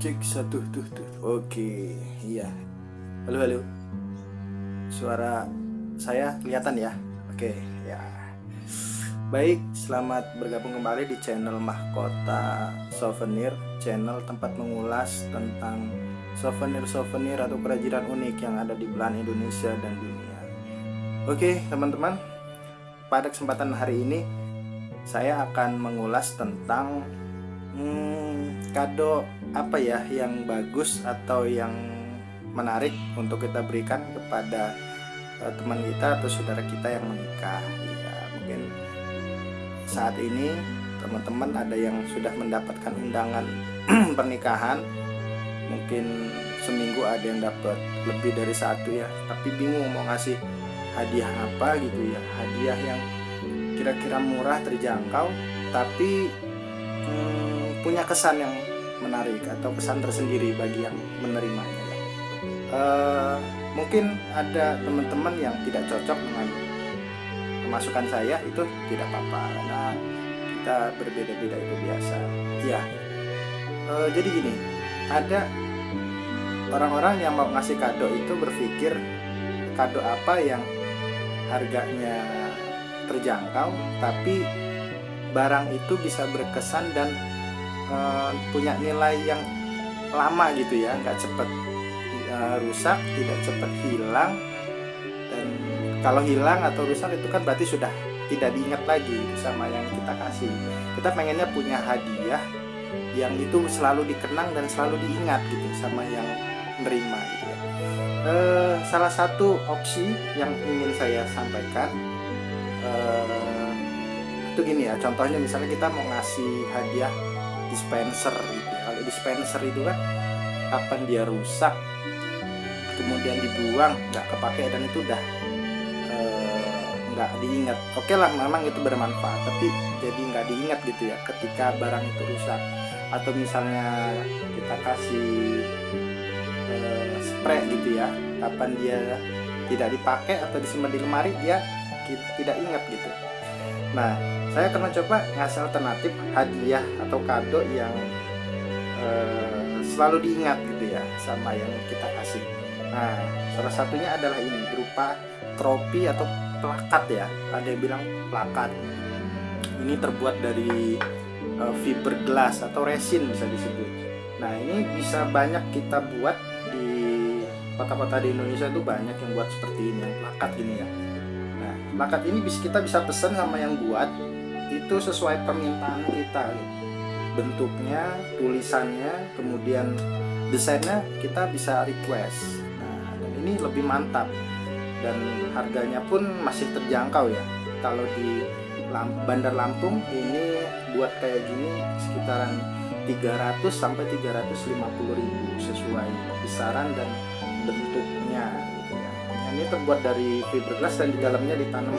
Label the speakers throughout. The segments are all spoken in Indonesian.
Speaker 1: cek satu tuh tuh. Oke iya. Halo halo. Suara saya kelihatan ya? Oke ya. Baik selamat bergabung kembali di channel mahkota souvenir channel tempat mengulas tentang souvenir-souvenir atau kerajinan unik yang ada di belahan Indonesia dan dunia. Oke teman-teman pada kesempatan hari ini saya akan mengulas tentang hmm, kado apa ya yang bagus atau yang menarik untuk kita berikan kepada uh, teman kita atau saudara kita yang menikah? Ya mungkin saat ini teman-teman ada yang sudah mendapatkan undangan pernikahan. Mungkin seminggu ada yang dapat lebih dari satu ya. Tapi bingung mau ngasih hadiah apa gitu ya. Hadiah yang kira-kira murah terjangkau tapi hmm, punya kesan yang menarik atau kesan tersendiri bagi yang menerimanya ya. Uh, mungkin ada teman-teman yang tidak cocok dengan masukan saya itu tidak apa-apa karena kita berbeda-beda itu biasa ya uh, jadi gini ada orang-orang yang mau ngasih kado itu berpikir kado apa yang harganya terjangkau tapi barang itu bisa berkesan dan uh, punya nilai yang lama gitu ya nggak cepet uh, rusak tidak cepet hilang dan kalau hilang atau rusak itu kan berarti sudah tidak diingat lagi sama yang kita kasih kita pengennya punya hadiah yang itu selalu dikenang dan selalu diingat gitu sama yang menerima gitu ya. Uh, salah satu opsi yang ingin saya sampaikan uh, itu gini ya contohnya misalnya kita mau ngasih hadiah dispenser gitu. Ya. kalau dispenser itu kan kapan dia rusak kemudian dibuang nggak kepake dan itu udah eh, nggak diingat. Oke lah memang itu bermanfaat tapi jadi nggak diingat gitu ya ketika barang itu rusak. Atau misalnya kita kasih uh, spray gitu ya kapan dia tidak dipakai atau disimpan di lemari dia tidak ingat gitu nah saya akan mencoba ngasih alternatif hadiah atau kado yang uh, selalu diingat gitu ya sama yang kita kasih. Nah salah satunya adalah ini berupa trofi atau plakat ya. Ada yang bilang plakat. Ini terbuat dari uh, fiberglass atau resin bisa disebut. Nah ini bisa banyak kita buat di kota-kota di Indonesia itu banyak yang buat seperti ini yang plakat ini ya plakat ini bisa kita bisa pesan sama yang buat itu sesuai permintaan kita. Bentuknya tulisannya kemudian desainnya kita bisa request. Nah dan ini lebih mantap. Dan harganya pun masih terjangkau ya. Kalau di Bandar Lampung ini buat kayak gini sekitaran 300 sampai 350 ribu sesuai besaran dan bentuknya. Ini terbuat dari fiberglass dan di dalamnya ditanam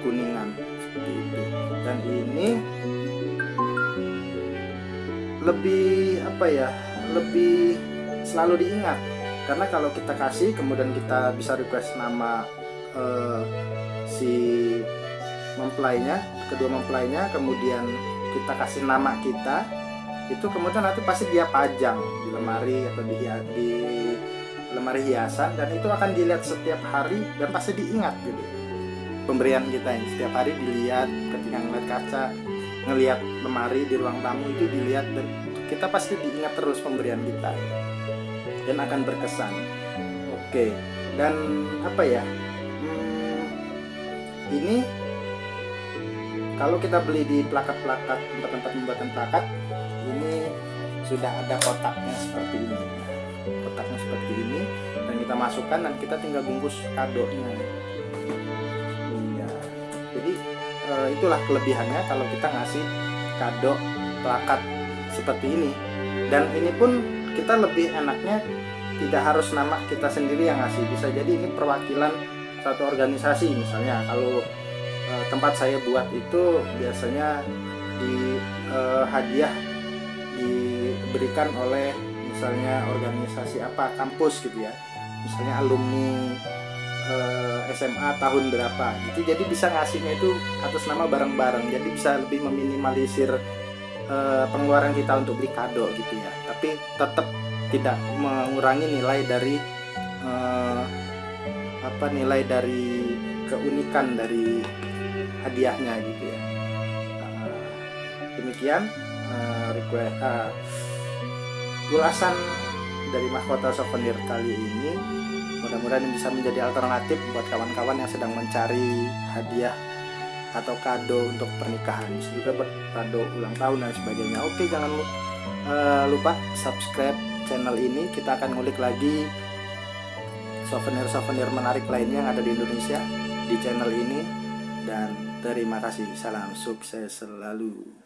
Speaker 1: kuningan seperti itu. Dan ini lebih apa ya lebih selalu diingat. Karena kalau kita kasih kemudian kita bisa request nama uh, si mempelainya kedua mempelainya kemudian kita kasih nama kita itu kemudian nanti pasti dia pajang di lemari atau di, di lemari hiasan dan itu akan dilihat setiap hari dan pasti diingat gitu. Pemberian kita ini setiap hari dilihat ketika ngeliat kaca ngelihat lemari di ruang tamu itu dilihat dan kita pasti diingat terus pemberian kita dan akan berkesan. Oke dan apa ya? Hmm, ini kalau kita beli di plakat-plakat tempat-tempat pembuatan plakat ini sudah ada kotaknya seperti ini kotaknya seperti ini dan kita masukkan dan kita tinggal bungkus kadonya. Uh, itulah kelebihannya kalau kita ngasih kado plakat seperti ini. Dan ini pun kita lebih enaknya tidak harus nama kita sendiri yang ngasih. Bisa jadi ini perwakilan satu organisasi misalnya. Kalau uh, tempat saya buat itu biasanya di uh, hadiah diberikan oleh misalnya organisasi apa kampus gitu ya. Misalnya alumni uh, eh, SMA tahun berapa gitu. Jadi bisa ngasihnya itu atas nama barang-barang jadi bisa lebih meminimalisir uh, pengeluaran kita untuk beli kado gitu ya. Tapi tetap tidak mengurangi nilai dari uh, apa nilai dari keunikan dari hadiahnya gitu ya. Uh, demikian request ulasan dari mahkota souvenir kali ini mudah-mudahan bisa menjadi alternatif buat kawan-kawan yang sedang mencari hadiah atau kado untuk pernikahan. Bisa juga buat kado ulang tahun dan sebagainya. Oke jangan uh, lupa subscribe channel ini. Kita akan ngulik lagi souvenir-souvenir menarik lainnya yang ada di Indonesia di channel ini. Dan terima kasih. Salam sukses selalu